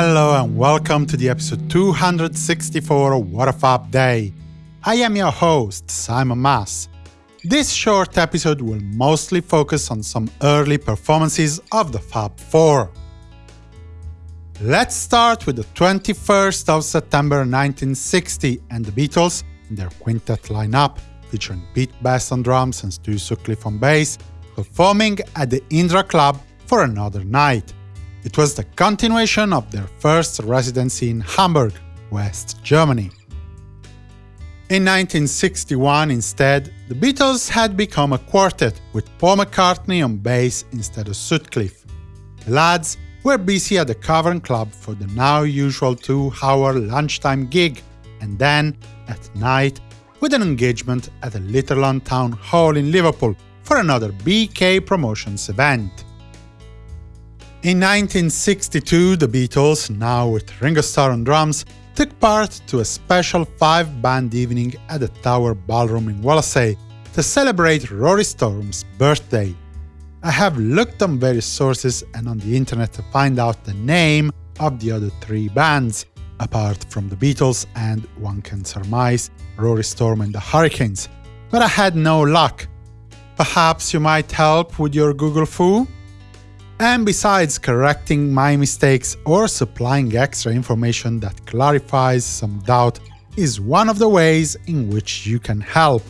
hello and welcome to the episode 264 of What a Fab Day. I am your host, Simon Mas. This short episode will mostly focus on some early performances of the Fab Four. Let's start with the 21st of September 1960 and the Beatles in their quintet lineup, featuring Pete Best on drums and Stu Sutcliffe on bass, performing at the Indra Club for another night. It was the continuation of their first residency in Hamburg, West Germany. In 1961, instead, the Beatles had become a quartet, with Paul McCartney on bass instead of Sutcliffe. The lads were busy at the Cavern Club for the now usual two-hour lunchtime gig, and then, at night, with an engagement at the Litherland Town Hall in Liverpool for another BK Promotions event. In 1962, the Beatles, now with Ringo Starr on drums, took part to a special five-band evening at the Tower Ballroom in Wallasey to celebrate Rory Storm's birthday. I have looked on various sources and on the internet to find out the name of the other three bands, apart from the Beatles and, one can surmise, Rory Storm and the Hurricanes, but I had no luck. Perhaps you might help with your Google fu? And besides correcting my mistakes or supplying extra information that clarifies some doubt is one of the ways in which you can help.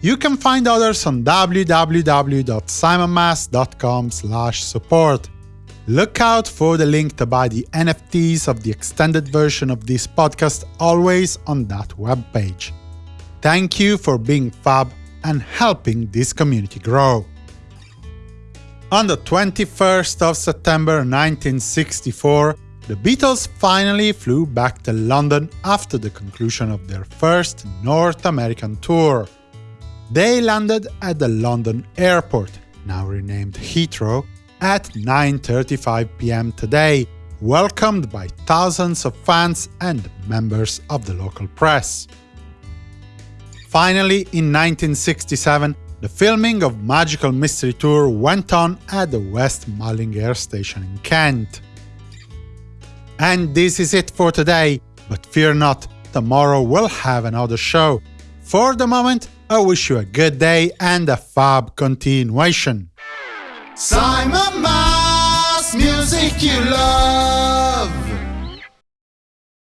You can find others on www.simonmas.com support. Look out for the link to buy the NFTs of the extended version of this podcast always on that webpage. Thank you for being fab and helping this community grow. On the 21st of September 1964, the Beatles finally flew back to London after the conclusion of their first North American tour. They landed at the London airport, now renamed Heathrow, at 9.35 pm today, welcomed by thousands of fans and members of the local press. Finally, in 1967, the filming of Magical Mystery Tour went on at the West Malling Air Station in Kent. And this is it for today, but fear not, tomorrow we'll have another show. For the moment, I wish you a good day and a fab continuation. Simon Mas, music you love.